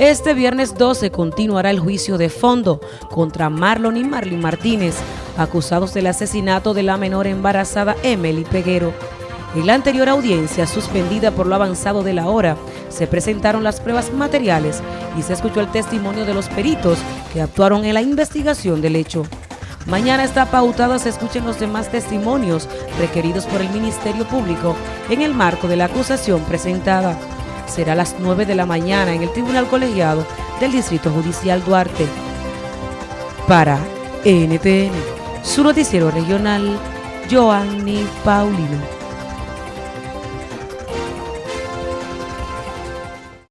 Este viernes 12 continuará el juicio de fondo contra Marlon y Marlene Martínez, acusados del asesinato de la menor embarazada Emily Peguero. En la anterior audiencia, suspendida por lo avanzado de la hora, se presentaron las pruebas materiales y se escuchó el testimonio de los peritos que actuaron en la investigación del hecho. Mañana está pautado se escuchen los demás testimonios requeridos por el Ministerio Público en el marco de la acusación presentada será a las 9 de la mañana en el Tribunal Colegiado del Distrito Judicial Duarte. Para NTN, su noticiero regional, Joanny Paulino.